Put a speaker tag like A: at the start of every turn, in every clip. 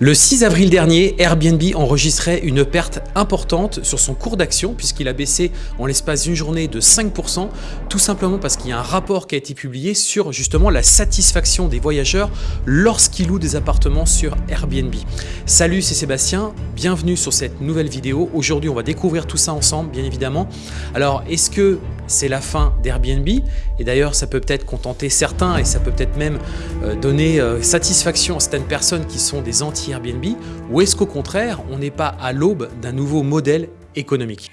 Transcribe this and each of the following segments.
A: Le 6 avril dernier, Airbnb enregistrait une perte importante sur son cours d'action puisqu'il a baissé en l'espace d'une journée de 5%, tout simplement parce qu'il y a un rapport qui a été publié sur justement la satisfaction des voyageurs lorsqu'ils louent des appartements sur Airbnb. Salut, c'est Sébastien, bienvenue sur cette nouvelle vidéo. Aujourd'hui, on va découvrir tout ça ensemble, bien évidemment. Alors, est-ce que c'est la fin d'Airbnb. Et d'ailleurs ça peut peut-être contenter certains et ça peut peut-être même euh, donner euh, satisfaction à certaines personnes qui sont des anti-Airbnb. Ou est-ce qu'au contraire on n'est pas à l'aube d'un nouveau modèle économique?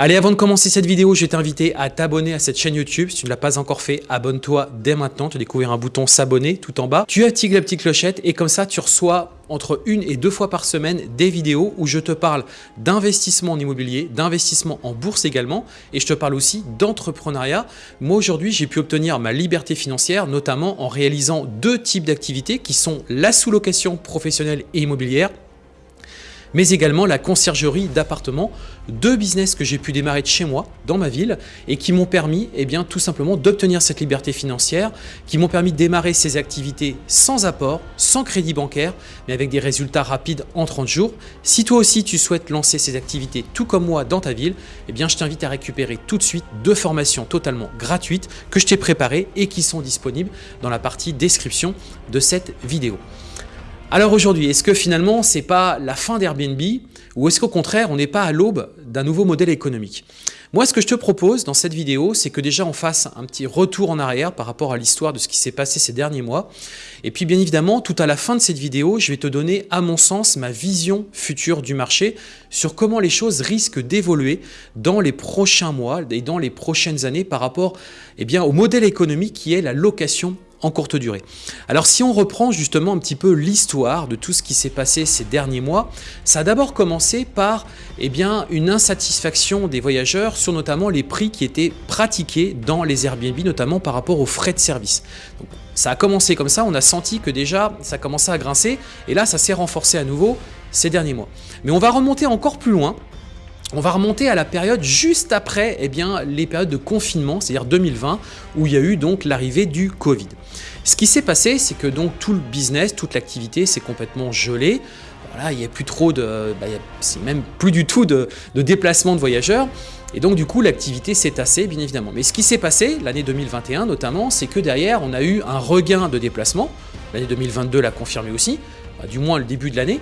A: Allez, avant de commencer cette vidéo, je vais t'inviter à t'abonner à cette chaîne YouTube. Si tu ne l'as pas encore fait, abonne-toi dès maintenant. Tu découvrir un bouton s'abonner tout en bas. Tu actives la petite clochette et comme ça, tu reçois entre une et deux fois par semaine des vidéos où je te parle d'investissement en immobilier, d'investissement en bourse également et je te parle aussi d'entrepreneuriat. Moi aujourd'hui, j'ai pu obtenir ma liberté financière notamment en réalisant deux types d'activités qui sont la sous-location professionnelle et immobilière mais également la conciergerie d'appartements, deux business que j'ai pu démarrer de chez moi, dans ma ville, et qui m'ont permis eh tout simplement d'obtenir cette liberté financière, qui m'ont permis de démarrer ces activités sans apport, sans crédit bancaire, mais avec des résultats rapides en 30 jours. Si toi aussi tu souhaites lancer ces activités tout comme moi dans ta ville, eh je t'invite à récupérer tout de suite deux formations totalement gratuites que je t'ai préparées et qui sont disponibles dans la partie description de cette vidéo. Alors aujourd'hui, est-ce que finalement c'est pas la fin d'Airbnb ou est-ce qu'au contraire on n'est pas à l'aube d'un nouveau modèle économique? Moi ce que je te propose dans cette vidéo c'est que déjà on fasse un petit retour en arrière par rapport à l'histoire de ce qui s'est passé ces derniers mois. Et puis bien évidemment tout à la fin de cette vidéo je vais te donner à mon sens ma vision future du marché sur comment les choses risquent d'évoluer dans les prochains mois et dans les prochaines années par rapport eh bien, au modèle économique qui est la location en courte durée. Alors si on reprend justement un petit peu l'histoire de tout ce qui s'est passé ces derniers mois, ça a d'abord commencé par eh bien, une insatisfaction des voyageurs sur notamment les prix qui étaient pratiqués dans les Airbnb, notamment par rapport aux frais de service. ça a commencé comme ça, on a senti que déjà ça commençait à grincer et là ça s'est renforcé à nouveau ces derniers mois. Mais on va remonter encore plus loin on va remonter à la période juste après eh bien, les périodes de confinement, c'est-à-dire 2020, où il y a eu donc l'arrivée du Covid. Ce qui s'est passé, c'est que donc tout le business, toute l'activité s'est complètement gelé. Voilà, il n'y a plus trop de, bah, même plus du tout de, de déplacement de voyageurs. Et donc du coup l'activité s'est tassée bien évidemment. Mais ce qui s'est passé l'année 2021 notamment, c'est que derrière on a eu un regain de déplacement. L'année 2022 l'a confirmé aussi, bah, du moins le début de l'année.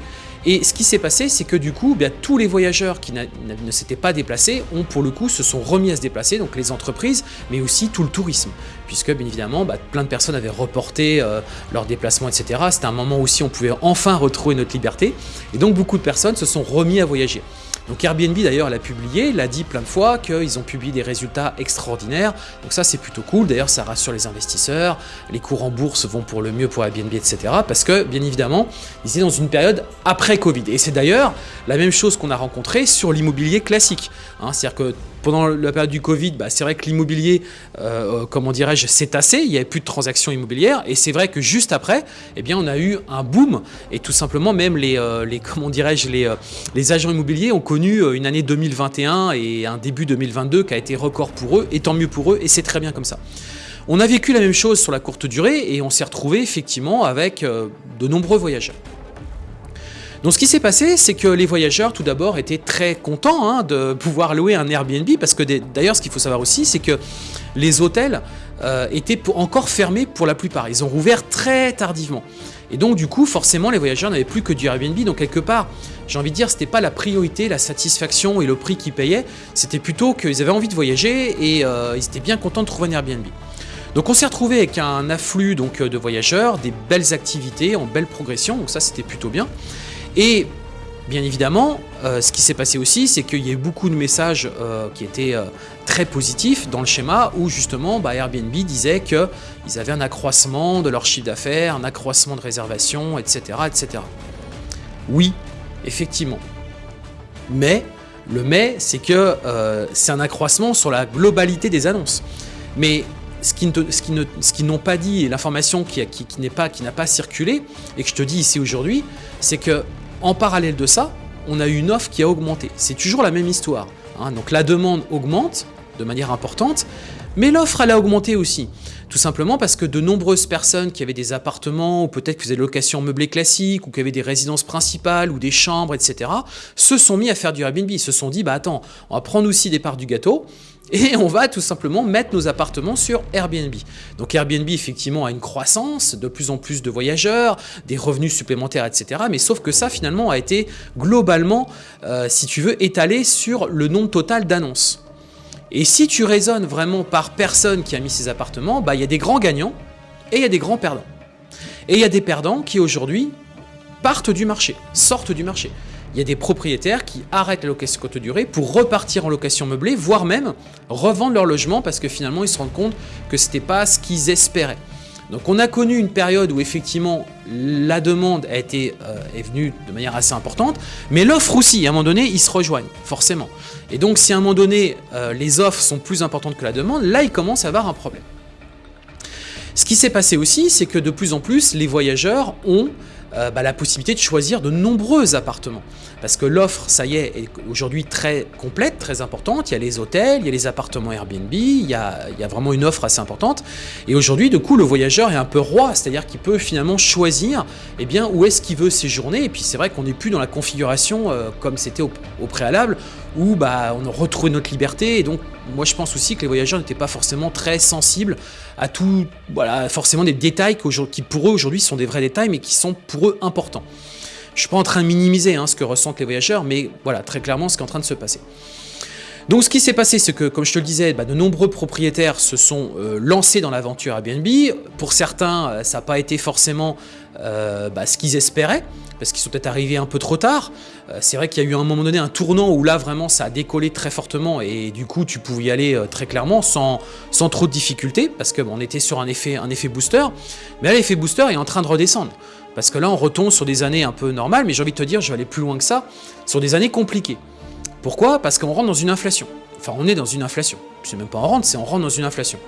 A: Et ce qui s'est passé, c'est que du coup, bien, tous les voyageurs qui ne s'étaient pas déplacés ont pour le coup se sont remis à se déplacer, donc les entreprises, mais aussi tout le tourisme, puisque bien évidemment, bah, plein de personnes avaient reporté euh, leurs déplacements, etc. C'était un moment aussi où on pouvait enfin retrouver notre liberté, et donc beaucoup de personnes se sont remis à voyager. Donc Airbnb d'ailleurs l'a publié, l'a dit plein de fois qu'ils ont publié des résultats extraordinaires. Donc ça c'est plutôt cool, d'ailleurs ça rassure les investisseurs, les cours en bourse vont pour le mieux pour Airbnb, etc. Parce que bien évidemment, ils étaient dans une période après Covid. Et c'est d'ailleurs la même chose qu'on a rencontré sur l'immobilier classique. Hein. C'est-à-dire que pendant la période du Covid, bah, c'est vrai que l'immobilier, euh, euh, comment dirais-je, s'est tassé, il n'y avait plus de transactions immobilières, et c'est vrai que juste après, eh bien, on a eu un boom, et tout simplement même les, euh, comment dirais-je, les agents immobiliers ont connu une année 2021 et un début 2022 qui a été record pour eux, et tant mieux pour eux, et c'est très bien comme ça. On a vécu la même chose sur la courte durée, et on s'est retrouvé effectivement avec de nombreux voyageurs. Donc ce qui s'est passé, c'est que les voyageurs, tout d'abord, étaient très contents hein, de pouvoir louer un Airbnb, parce que d'ailleurs, ce qu'il faut savoir aussi, c'est que les hôtels euh, étaient encore fermés pour la plupart. Ils ont rouvert très tardivement. Et donc du coup, forcément, les voyageurs n'avaient plus que du Airbnb. Donc quelque part, j'ai envie de dire, c'était pas la priorité, la satisfaction et le prix qu'ils payaient. C'était plutôt qu'ils avaient envie de voyager et euh, ils étaient bien contents de trouver un Airbnb. Donc on s'est retrouvé avec un afflux de voyageurs, des belles activités en belle progression, donc ça c'était plutôt bien. Et bien évidemment, euh, ce qui s'est passé aussi, c'est qu'il y a eu beaucoup de messages euh, qui étaient euh, très positifs dans le schéma où justement bah, Airbnb disait qu'ils avaient un accroissement de leur chiffre d'affaires, un accroissement de réservations, etc., etc. Oui, effectivement. Mais Le mais, c'est que c'est un accroissement sur la globalité des annonces. Mais ce qu'ils qui n'ont pas dit et l'information qui, qui, n'a pas circulé et que je te dis ici aujourd'hui, c'est que en parallèle de ça, on a eu une offre qui a augmenté. C'est toujours la même histoire. Hein. Donc la demande augmente de manière importante, mais l'offre elle a augmenté aussi. Tout simplement parce que de nombreuses personnes qui avaient des appartements ou peut-être qui faisaient des locations meublées classiques ou qui avaient des résidences principales ou des chambres, etc., se sont mis à faire du Airbnb. Ils se sont dit, bah attends, on va prendre aussi des parts du gâteau et on va tout simplement mettre nos appartements sur Airbnb. Donc Airbnb effectivement a une croissance, de plus en plus de voyageurs, des revenus supplémentaires, etc. Mais sauf que ça finalement a été globalement, euh, si tu veux, étalé sur le nombre total d'annonces. Et si tu raisonnes vraiment par personne qui a mis ses appartements, bah, il y a des grands gagnants et il y a des grands perdants. Et il y a des perdants qui aujourd'hui partent du marché, sortent du marché il y a des propriétaires qui arrêtent la location courte durée pour repartir en location meublée, voire même revendre leur logement parce que finalement ils se rendent compte que ce n'était pas ce qu'ils espéraient. Donc on a connu une période où effectivement la demande a été, euh, est venue de manière assez importante, mais l'offre aussi, à un moment donné, ils se rejoignent, forcément. Et donc si à un moment donné, euh, les offres sont plus importantes que la demande, là il commence à avoir un problème. Ce qui s'est passé aussi, c'est que de plus en plus, les voyageurs ont euh, bah, la possibilité de choisir de nombreux appartements. Parce que l'offre, ça y est, est aujourd'hui très complète, très importante. Il y a les hôtels, il y a les appartements Airbnb, il y a, vraiment une offre assez importante. Et aujourd'hui, du coup, le voyageur est un peu roi, c'est-à-dire qu'il peut finalement choisir eh bien, où est-ce qu'il veut séjourner. Et puis c'est vrai qu'on n'est plus dans la configuration euh, comme c'était au, préalable, où bah, on retrouve notre liberté. Et donc, moi, je pense aussi que les voyageurs n'étaient pas forcément très sensibles à tout, voilà, forcément des détails qui pour eux aujourd'hui sont des vrais détails, mais qui sont pour eux importants. Je suis pas en train de minimiser hein, ce que ressentent les voyageurs, mais voilà, très clairement ce qui est en train de se passer. Donc ce qui s'est passé, c'est que, comme je te le disais, bah, de nombreux propriétaires se sont euh, lancés dans l'aventure Airbnb. Pour certains, euh, ça n'a pas été forcément euh, bah, ce qu'ils espéraient, parce qu'ils sont peut-être arrivés un peu trop tard. c'est vrai qu'il y a eu un moment donné un tournant où là, vraiment, ça a décollé très fortement, et du coup, tu pouvais y aller très clairement, sans, sans trop de difficultés, parce qu'on était sur un effet, un effet booster. Mais là, l'effet booster est en train de redescendre. Parce que là, on retombe sur des années un peu normales, mais j'ai envie de te dire, je vais aller plus loin que ça, sur des années compliquées. Pourquoi? Parce qu'on rentre dans une inflation. Enfin, on est dans une inflation. C'est même pas on rentre, c'est on rentre dans une inflation.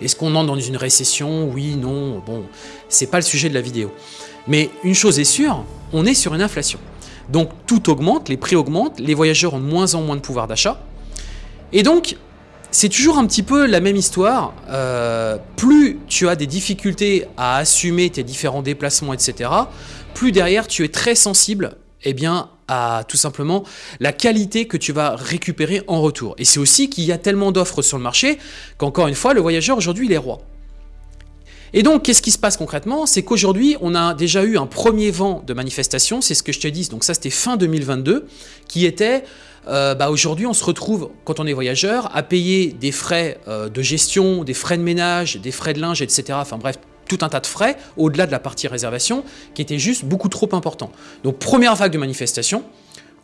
A: Est-ce qu'on entre dans une récession? Oui, non, bon, c'est pas le sujet de la vidéo. Mais une chose est sûre, on est sur une inflation. Donc tout augmente, les prix augmentent, les voyageurs ont moins en moins de pouvoir d'achat. Et donc, c'est toujours un petit peu la même histoire. Euh, plus tu as des difficultés à assumer tes différents déplacements, etc., plus derrière tu es très sensible eh bien, à tout simplement la qualité que tu vas récupérer en retour. Et c'est aussi qu'il y a tellement d'offres sur le marché qu'encore une fois, le voyageur aujourd'hui, il est roi. Et donc, qu'est-ce qui se passe concrètement? C'est qu'aujourd'hui, on a déjà eu un premier vent de manifestation, c'est ce que je te dis, donc ça c'était fin 2022, qui était euh, bah aujourd'hui on se retrouve, quand on est voyageur, à payer des frais euh, de gestion, des frais de ménage, des frais de linge, etc. Enfin bref, tout un tas de frais, au-delà de la partie réservation, qui étaient juste beaucoup trop importants. Donc première vague de manifestation,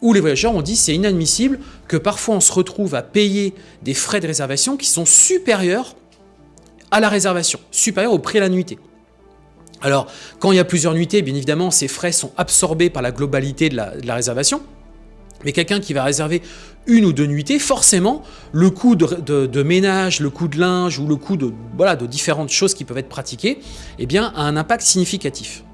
A: où les voyageurs ont dit c'est inadmissible que parfois on se retrouve à payer des frais de réservation qui sont supérieurs à la réservation, supérieurs au prix à la nuitée. Alors, quand il y a plusieurs nuitées, bien évidemment, ces frais sont absorbés par la globalité de la réservation, mais quelqu'un qui va réserver une ou deux nuitées, forcément, le coût de, ménage, le coût de linge ou le coût de, voilà, de différentes choses qui peuvent être pratiquées, eh bien, a un impact significatif.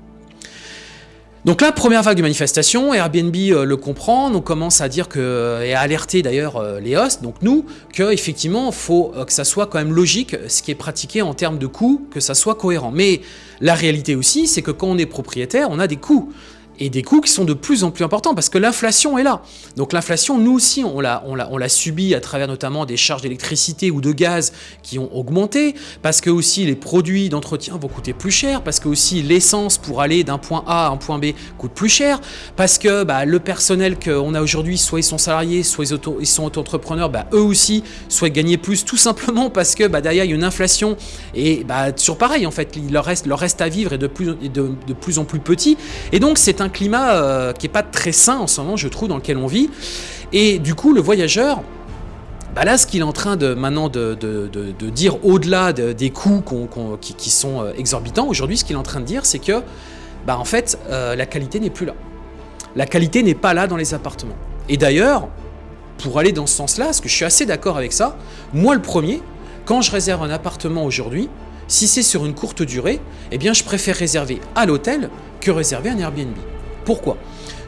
A: Donc là, première vague de manifestation, Airbnb euh, le comprend, on commence à dire que, euh, et à alerter d'ailleurs euh, les hosts, donc nous, qu'effectivement, il faut que ça soit quand même logique, ce qui est pratiqué en termes de coûts, que ça soit cohérent. Mais la réalité aussi, c'est que quand on est propriétaire, on a des coûts et des coûts qui sont de plus en plus importants parce que l'inflation est là. Donc l'inflation, nous aussi, on l'a on on subi à travers notamment des charges d'électricité ou de gaz qui ont augmenté, parce que aussi les produits d'entretien vont coûter plus cher, parce que aussi l'essence pour aller d'un point A à un point B coûte plus cher, parce que bah, le personnel qu'on a aujourd'hui, soit ils sont salariés, soit ils, sont auto-entrepreneurs, bah, eux aussi souhaitent gagner plus, tout simplement parce que bah, derrière il y a une inflation et bah, toujours pareil en fait, leur reste, leur reste à vivre est de plus, de, de plus en plus petit. Et donc c'est un climat euh, qui est pas très sain en ce moment, je trouve, dans lequel on vit. Et du coup, le voyageur, bah là, ce qu'il est en train de maintenant de, dire au-delà des coûts qui, sont euh, exorbitants, aujourd'hui, ce qu'il est en train de dire, c'est que, bah, en fait, euh, la qualité n'est plus là. La qualité n'est pas là dans les appartements. Et d'ailleurs, pour aller dans ce sens-là, parce que je suis assez d'accord avec ça. Moi, le premier, quand je réserve un appartement aujourd'hui, si c'est sur une courte durée, eh bien, je préfère réserver à l'hôtel que réserver un Airbnb. Pourquoi?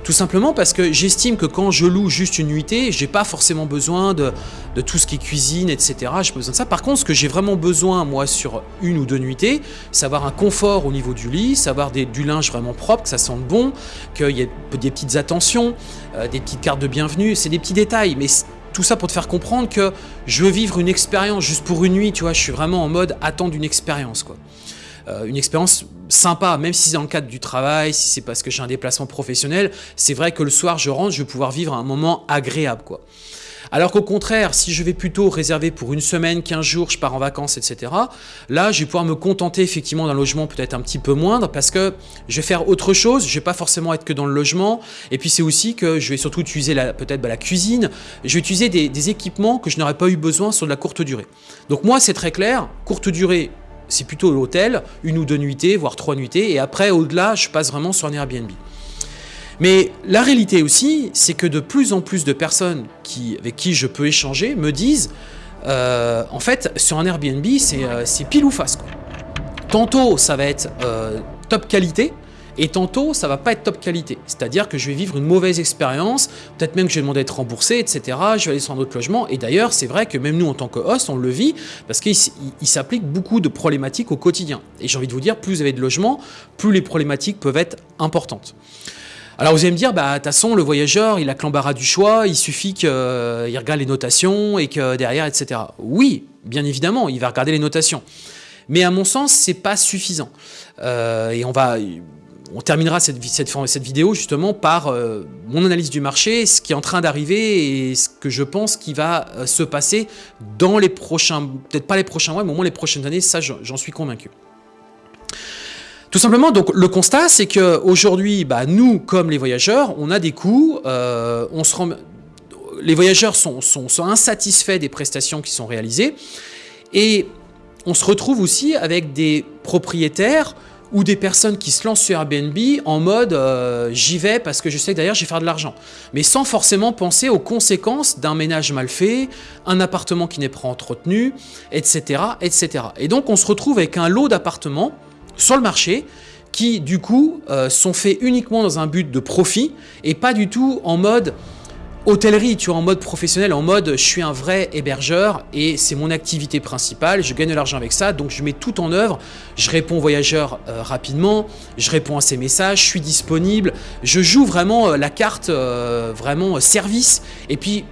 A: Tout simplement parce que j'estime que quand je loue juste une nuitée, j'ai pas forcément besoin de, tout ce qui est cuisine, etc. J'ai besoin de ça. Par contre, ce que j'ai vraiment besoin, moi, sur une ou deux nuitées, c'est avoir un confort au niveau du lit, savoir du linge vraiment propre, que ça sente bon, qu'il y ait des petites attentions, euh, des petites cartes de bienvenue. C'est des petits détails, mais tout ça pour te faire comprendre que je veux vivre une expérience juste pour une nuit, tu vois. Je suis vraiment en mode attendre une expérience, quoi. Euh, une expérience sympa, même si c'est dans le cadre du travail, si c'est parce que j'ai un déplacement professionnel, c'est vrai que le soir je rentre, je vais pouvoir vivre un moment agréable. quoi. Alors qu'au contraire, si je vais plutôt réserver pour une semaine, 15 jours, je pars en vacances, etc., là, je vais pouvoir me contenter effectivement d'un logement peut-être un petit peu moindre parce que je vais faire autre chose, je vais pas forcément être que dans le logement, et puis c'est aussi que je vais surtout utiliser peut-être bah, la cuisine, je vais utiliser des, des équipements que je n'aurais pas eu besoin sur de la courte durée. Donc moi, c'est très clair, courte durée, c'est plutôt l'hôtel, une ou deux nuitées, voire trois nuitées, et après, au-delà, je passe vraiment sur un Airbnb. Mais la réalité aussi, c'est que de plus en plus de personnes qui, avec qui je peux échanger me disent, euh, en fait, sur un Airbnb, c'est euh, pile ou face. Tantôt, ça va être euh, top qualité, et tantôt, ça va pas être top qualité. C'est-à-dire que je vais vivre une mauvaise expérience, peut-être même que je vais demander à être remboursé, etc. Je vais aller sur un autre logement. Et d'ailleurs, c'est vrai que même nous, en tant que host, on le vit parce qu'il s'applique beaucoup de problématiques au quotidien. Et j'ai envie de vous dire, plus vous avez de logements, plus les problématiques peuvent être importantes. Alors vous allez me dire, bah, de toute façon, le voyageur, il a que l'embarras du choix, il suffit qu'il regarde les notations et que derrière, etc. Oui, bien évidemment, il va regarder les notations. Mais à mon sens, c'est pas suffisant. Euh, et on va, on terminera cette, vidéo justement par euh, mon analyse du marché, ce qui est en train d'arriver et ce que je pense qui va euh, se passer dans les prochains, peut-être pas les prochains mois, mais au moins les prochaines années, ça j'en suis convaincu. Tout simplement, donc le constat, c'est qu'aujourd'hui, bah, nous, comme les voyageurs, on a des coûts, euh, on se les voyageurs sont insatisfaits des prestations qui sont réalisées, et on se retrouve aussi avec des propriétaires ou des personnes qui se lancent sur Airbnb en mode euh, j'y vais parce que je sais que derrière je vais faire de l'argent. Mais sans forcément penser aux conséquences d'un ménage mal fait, un appartement qui n'est pas entretenu, etc., etc. Et donc on se retrouve avec un lot d'appartements sur le marché qui du coup euh, sont faits uniquement dans un but de profit et pas du tout en mode hôtellerie, tu vois, en mode professionnel, en mode je suis un vrai hébergeur et c'est mon activité principale, je gagne de l'argent avec ça, donc je mets tout en œuvre, je réponds aux voyageurs euh, rapidement, je réponds à ces messages, je suis disponible, je joue vraiment euh, la carte euh, vraiment service. Et puis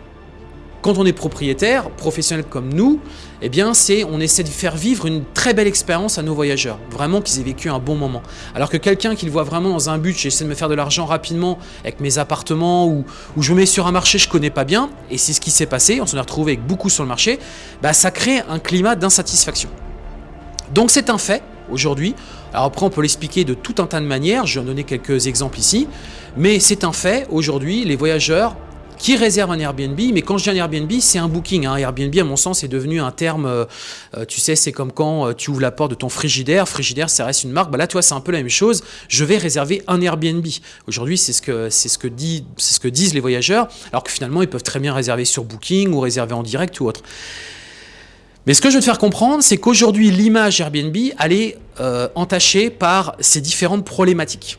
A: quand on est propriétaire, professionnel comme nous, eh bien, c'est on essaie de faire vivre une très belle expérience à nos voyageurs, vraiment qu'ils aient vécu un bon moment. Alors que quelqu'un qui le voit vraiment dans un but, j'essaie de me faire de l'argent rapidement avec mes appartements ou, je me mets sur un marché je connais pas bien, et c'est ce qui s'est passé, on s'en est retrouvé avec beaucoup sur le marché, bah, ça crée un climat d'insatisfaction. Donc c'est un fait aujourd'hui. Alors après, on peut l'expliquer de tout un tas de manières, je vais en donner quelques exemples ici, mais c'est un fait, aujourd'hui, les voyageurs qui réserve un Airbnb. Mais quand je dis un Airbnb, c'est un booking. Hein. Airbnb, à mon sens, est devenu un terme, euh, euh, tu sais, c'est comme quand euh, tu ouvres la porte de ton frigidaire. Frigidaire, ça reste une marque. Bah là, toi, c'est un peu la même chose. Je vais réserver un Airbnb. Aujourd'hui, c'est ce, que, ce, que dit, ce que disent les voyageurs, alors que finalement, ils peuvent très bien réserver sur Booking ou réserver en direct ou autre. Mais ce que je veux te faire comprendre, c'est qu'aujourd'hui, l'image Airbnb, elle est entachée par ces différentes problématiques.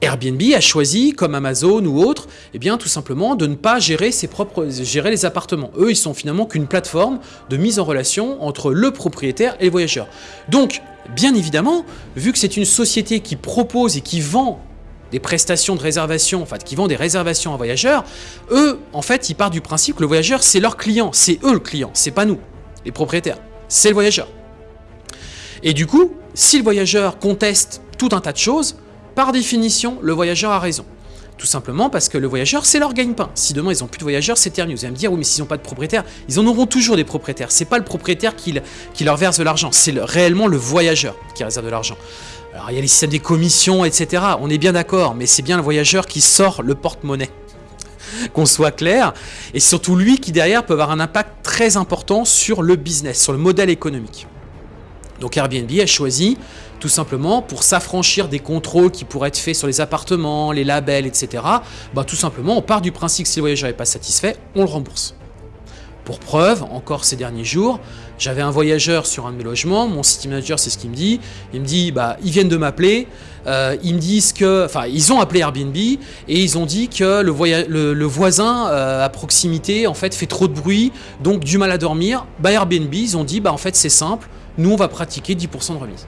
A: Airbnb a choisi, comme Amazon ou autre, eh bien, tout simplement de ne pas gérer, les appartements. Eux, ils sont finalement qu'une plateforme de mise en relation entre le propriétaire et le voyageur. Donc, bien évidemment, vu que c'est une société qui propose et qui vend des prestations de réservation, en qui vend des réservations à voyageurs, eux, en fait, ils partent du principe que le voyageur, c'est leur client, c'est eux le client, c'est pas nous, les propriétaires, c'est le voyageur. Et du coup, si le voyageur conteste tout un tas de choses, par définition, le voyageur a raison. Tout simplement parce que le voyageur, c'est leur gagne-pain. Si demain ils n'ont plus de voyageurs, c'est terminé. Vous allez me dire, oui, mais s'ils n'ont pas de propriétaire, ils en auront toujours des propriétaires. C'est pas le propriétaire qui, leur verse de l'argent, c'est réellement le voyageur qui réserve de l'argent. Alors il y a les systèmes des commissions, etc. On est bien d'accord, mais c'est bien le voyageur qui sort le porte-monnaie. Qu'on soit clair, et surtout lui qui derrière peut avoir un impact très important sur le business, sur le modèle économique. Donc Airbnb a choisi tout simplement pour s'affranchir des contrôles qui pourraient être faits sur les appartements, les labels, etc. Bah, tout simplement, on part du principe que si le voyageur n'est pas satisfait, on le rembourse. Pour preuve, encore ces derniers jours, j'avais un voyageur sur un de mes logements, mon city manager c'est ce qu'il me dit, il me dit bah ils viennent de m'appeler, euh, ils me disent que, enfin ils ont appelé Airbnb et ils ont dit que le, voisin euh, à proximité en fait fait trop de bruit, donc du mal à dormir. Bah Airbnb ils ont dit bah en fait c'est simple, nous on va pratiquer 10% de remise.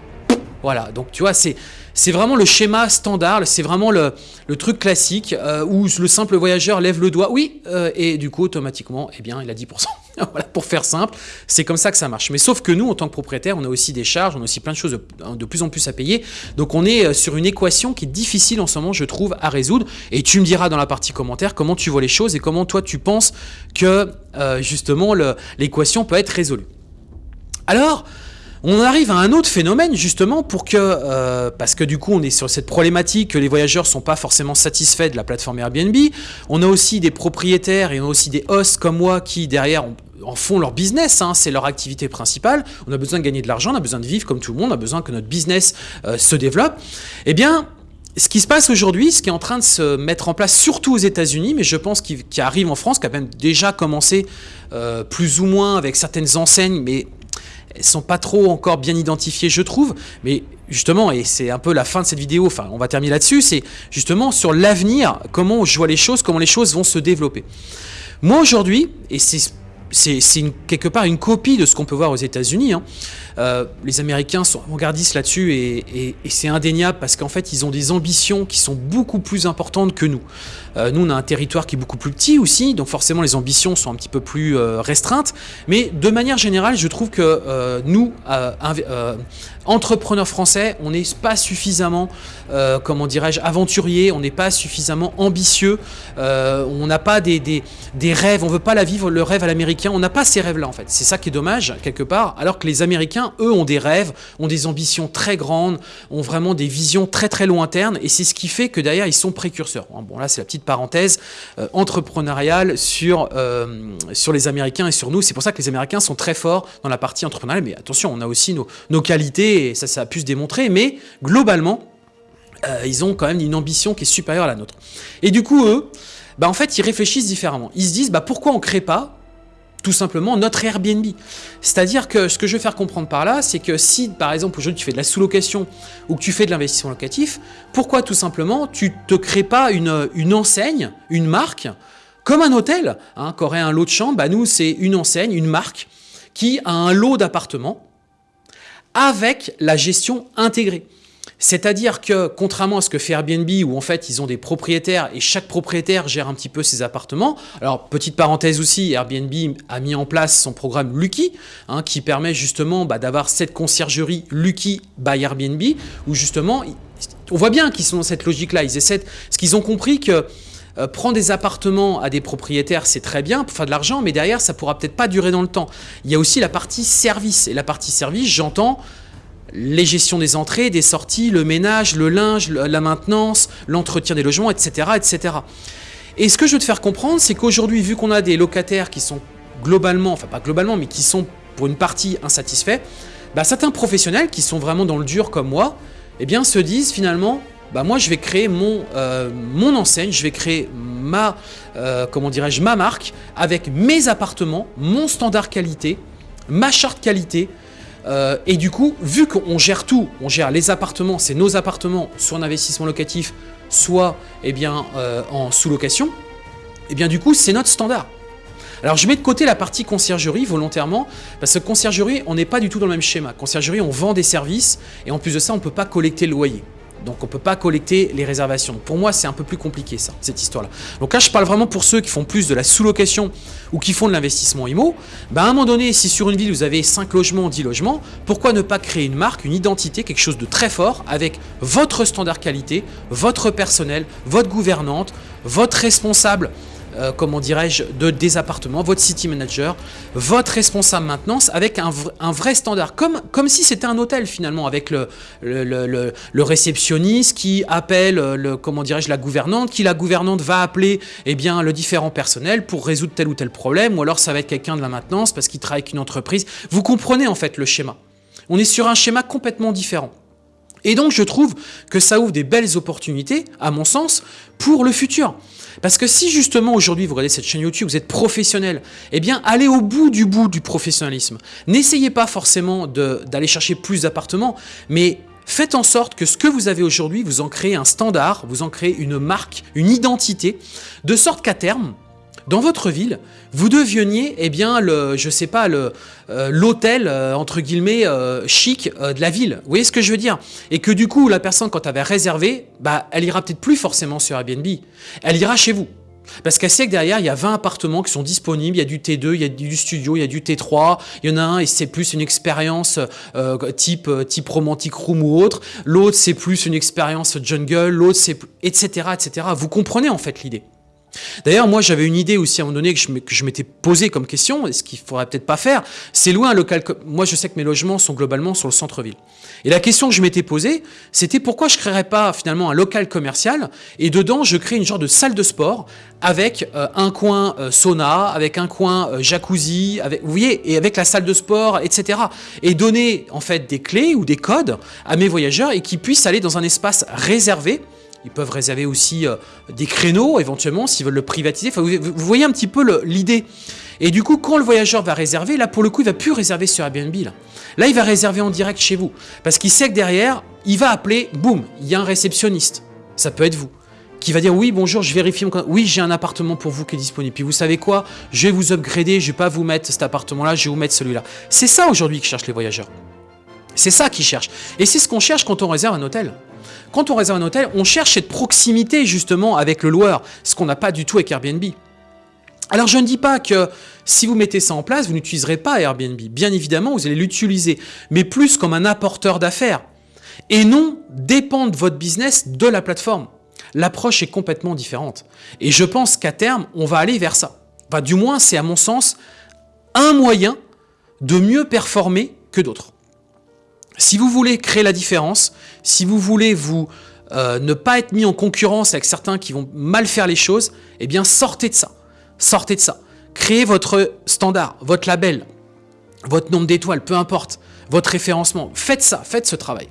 A: Voilà, donc tu vois, c'est vraiment le schéma standard, c'est vraiment le, truc classique euh, où le simple voyageur lève le doigt, oui, euh, et du coup, automatiquement, eh bien, il a 10%. voilà, pour faire simple, c'est comme ça que ça marche. Mais sauf que nous, en tant que propriétaire, on a aussi des charges, on a aussi plein de choses de, de, plus en plus à payer. Donc, on est euh, sur une équation qui est difficile en ce moment, je trouve, à résoudre. Et tu me diras dans la partie commentaire comment tu vois les choses et comment toi, tu penses que, justement, l'équation peut être résolue. Alors, on arrive à un autre phénomène justement pour que, euh, parce que du coup on est sur cette problématique que les voyageurs sont pas forcément satisfaits de la plateforme Airbnb, on a aussi des propriétaires et on a aussi des hosts comme moi qui derrière en font leur business, hein, c'est leur activité principale, on a besoin de gagner de l'argent, on a besoin de vivre comme tout le monde, on a besoin que notre business euh, se développe, eh bien ce qui se passe aujourd'hui, ce qui est en train de se mettre en place, surtout aux États-Unis, mais je pense qu'il arrive en France, qui a même déjà commencé euh, plus ou moins avec certaines enseignes, mais elles sont pas trop encore bien identifiées, je trouve. Mais justement, et c'est un peu la fin de cette vidéo, enfin, on va terminer là-dessus, c'est justement sur l'avenir, comment je vois les choses, comment les choses vont se développer. Moi, aujourd'hui, et c'est quelque part une copie de ce qu'on peut voir aux États-Unis. Hein. Euh, les Américains sont avant-gardistes là-dessus et, c'est indéniable parce qu'en fait, ils ont des ambitions qui sont beaucoup plus importantes que nous. Euh, nous, on a un territoire qui est beaucoup plus petit aussi, donc forcément, les ambitions sont un petit peu plus euh, restreintes. Mais de manière générale, je trouve que nous, entrepreneurs français, on n'est pas suffisamment, comment dirais-je, aventuriers, on n'est pas suffisamment ambitieux, on n'a pas des, des, rêves, on veut pas la vivre le rêve à l'américain, on n'a pas ces rêves-là en fait. C'est ça qui est dommage, quelque part, alors que les Américains, eux, ont des rêves, ont des ambitions très grandes, ont vraiment des visions très très lointaines, et c'est ce qui fait que derrière, ils sont précurseurs. Bon, là, c'est la petite parenthèse euh, entrepreneuriale sur, euh, sur les Américains et sur nous. C'est pour ça que les Américains sont très forts dans la partie entrepreneuriale, mais attention, on a aussi nos, nos qualités, et ça, ça a pu se démontrer, mais globalement, euh, ils ont quand même une ambition qui est supérieure à la nôtre. Et du coup, eux, bah, en fait, ils réfléchissent différemment. Ils se disent, bah, pourquoi on crée pas tout simplement notre Airbnb? C'est-à-dire que ce que je veux faire comprendre par là, c'est que si par exemple aujourd'hui tu fais de la sous-location ou que tu fais de l'investissement locatif, pourquoi tout simplement tu te crées pas une, une enseigne, une marque, comme un hôtel, hein, qu'aurait un lot de chambre, bah nous c'est une enseigne, une marque, qui a un lot d'appartements avec la gestion intégrée. C'est-à-dire que, contrairement à ce que fait Airbnb, où en fait ils ont des propriétaires et chaque propriétaire gère un petit peu ses appartements, alors petite parenthèse aussi, Airbnb a mis en place son programme Lucky, hein, qui permet justement bah, d'avoir cette conciergerie Lucky by Airbnb, où justement, on voit bien qu'ils sont dans cette logique-là, ils essaient, ce qu'ils ont compris que euh, prendre des appartements à des propriétaires, c'est très bien pour faire de l'argent, mais derrière, ça pourra peut-être pas durer dans le temps. Il y a aussi la partie service. Et la partie service, j'entends les gestions des entrées, des sorties, le ménage, le linge, la maintenance, l'entretien des logements, etc., etc. Et ce que je veux te faire comprendre, c'est qu'aujourd'hui, vu qu'on a des locataires qui sont globalement, enfin pas globalement, mais qui sont pour une partie insatisfaits, bah, certains professionnels qui sont vraiment dans le dur comme moi, eh bien se disent finalement, bah moi je vais créer mon, euh, mon enseigne, je vais créer ma, euh, comment dirais-je, ma marque avec mes appartements, mon standard qualité, ma charte qualité, euh, et du coup, vu qu'on gère tout, on gère les appartements, c'est nos appartements, soit en investissement locatif, soit eh bien, euh, en sous-location, eh bien du coup, c'est notre standard. Alors je mets de côté la partie conciergerie volontairement, parce que conciergerie, on n'est pas du tout dans le même schéma. Conciergerie, on vend des services, et en plus de ça, on ne peut pas collecter le loyer. Donc on ne peut pas collecter les réservations. Pour moi, c'est un peu plus compliqué ça, cette histoire-là. Donc là, je parle vraiment pour ceux qui font plus de la sous-location ou qui font de l'investissement IMO. Ben, à un moment donné, si sur une ville, vous avez 5 logements, 10 logements, pourquoi ne pas créer une marque, une identité, quelque chose de très fort avec votre standard qualité, votre personnel, votre gouvernante, votre responsable euh, comment dirais-je, de, des appartements, votre city manager, votre responsable maintenance avec un, vrai standard, comme, comme si c'était un hôtel finalement, avec le, le, réceptionniste qui appelle le, comment dirais-je, la gouvernante, qui la gouvernante va appeler eh bien, le différent personnel pour résoudre tel ou tel problème, ou alors ça va être quelqu'un de la maintenance parce qu'il travaille avec une entreprise. Vous comprenez en fait le schéma. On est sur un schéma complètement différent. Et donc, je trouve que ça ouvre des belles opportunités, à mon sens, pour le futur. Parce que si justement aujourd'hui vous regardez cette chaîne YouTube, vous êtes professionnel, eh bien allez au bout du bout du professionnalisme. N'essayez pas forcément d'aller chercher plus d'appartements, mais faites en sorte que ce que vous avez aujourd'hui, vous en créez un standard, vous en créez une marque, une identité, de sorte qu'à terme, dans votre ville, vous deveniez, eh bien, le, je sais pas, euh, l'hôtel euh, entre guillemets euh, chic de la ville. Vous voyez ce que je veux dire? Et que du coup, la personne quand elle avait réservé, bah, elle ira peut-être plus forcément sur Airbnb. Elle ira chez vous. Parce qu'elle sait que derrière, il y a 20 appartements qui sont disponibles, il y a du T2, il y a du studio, il y a du T3, il y en a un et c'est plus une expérience type, type romantic room ou autre, l'autre c'est plus une expérience jungle, l'autre c'est... etc. etc. Vous comprenez en fait l'idée? D'ailleurs, moi, j'avais une idée aussi à un moment donné que je m'étais posé comme question, et ce qu'il faudrait peut-être pas faire, c'est louer un local. Moi, je sais que mes logements sont globalement sur le centre-ville. Et la question que je m'étais posée, c'était pourquoi je créerais pas finalement un local commercial et dedans, je crée une genre de salle de sport avec euh, un coin euh, sauna, avec un coin euh, jacuzzi, avec, vous voyez, et avec la salle de sport, etc. Et donner en fait des clés ou des codes à mes voyageurs et qu'ils puissent aller dans un espace réservé ils peuvent réserver aussi euh, des créneaux, éventuellement, s'ils veulent le privatiser. vous, voyez un petit peu l'idée. Et du coup, quand le voyageur va réserver, là, pour le coup, il va plus réserver sur Airbnb. Là, il va réserver en direct chez vous. Parce qu'il sait que derrière, il va appeler, boum, il y a un réceptionniste. Ça peut être vous qui va dire oui bonjour je vérifie mon oui j'ai un appartement pour vous qui est disponible puis vous savez quoi? Je vais vous upgrader je vais pas vous mettre cet appartement là je vais vous mettre celui là c'est ça aujourd'hui que cherchent les voyageurs c'est ça qu'ils cherchent et c'est ce qu'on cherche quand on réserve un hôtel quand on réserve un hôtel, on cherche cette proximité justement avec le loueur, ce qu'on n'a pas du tout avec Airbnb. Alors je ne dis pas que si vous mettez ça en place, vous n'utiliserez pas Airbnb. Bien évidemment, vous allez l'utiliser, mais plus comme un apporteur d'affaires. Et non dépendre votre business de la plateforme. L'approche est complètement différente. Et je pense qu'à terme, on va aller vers ça. Enfin, du moins, c'est à mon sens un moyen de mieux performer que d'autres. Si vous voulez créer la différence, si vous voulez vous euh, ne pas être mis en concurrence avec certains qui vont mal faire les choses, eh bien sortez de ça. Sortez de ça. Créez votre standard, votre label, votre nombre d'étoiles, peu importe, votre référencement. Faites ça, faites ce travail.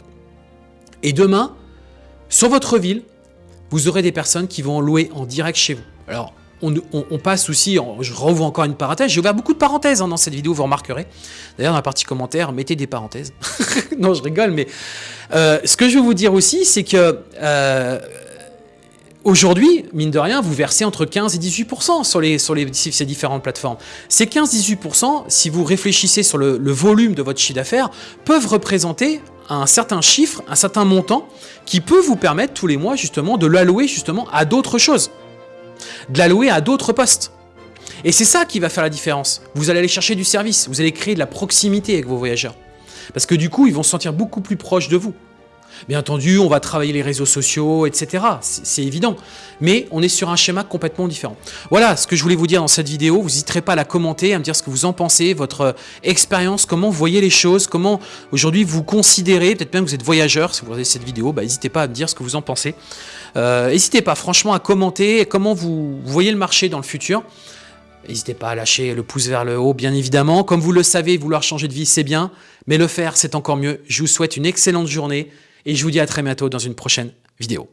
A: Et demain, sur votre ville, vous aurez des personnes qui vont louer en direct chez vous. On, passe aussi, je rouvre encore une parenthèse, j'ai ouvert beaucoup de parenthèses hein, dans cette vidéo, vous remarquerez. D'ailleurs, dans la partie commentaires, mettez des parenthèses. non, je rigole, mais euh, ce que je veux vous dire aussi, c'est que euh, aujourd'hui, mine de rien, vous versez entre 15 et 18% sur, sur les, ces différentes plateformes. Ces 15-18%, si vous réfléchissez sur le, le volume de votre chiffre d'affaires, peuvent représenter un certain chiffre, un certain montant, qui peut vous permettre tous les mois justement de l'allouer justement à d'autres choses de l'allouer à d'autres postes. Et c'est ça qui va faire la différence. Vous allez aller chercher du service, vous allez créer de la proximité avec vos voyageurs. Parce que du coup, ils vont se sentir beaucoup plus proches de vous. Bien entendu, on va travailler les réseaux sociaux, etc. C'est évident. Mais on est sur un schéma complètement différent. Voilà ce que je voulais vous dire dans cette vidéo. Vous n'hésiterez pas à la commenter, à me dire ce que vous en pensez, votre expérience, comment vous voyez les choses, comment aujourd'hui vous considérez, peut-être même que vous êtes voyageur, si vous regardez cette vidéo, bah, n'hésitez pas à me dire ce que vous en pensez. Euh, n'hésitez pas franchement à commenter comment vous voyez le marché dans le futur. N'hésitez pas à lâcher le pouce vers le haut, bien évidemment. Comme vous le savez, vouloir changer de vie, c'est bien, mais le faire, c'est encore mieux. Je vous souhaite une excellente journée et je vous dis à très bientôt dans une prochaine vidéo.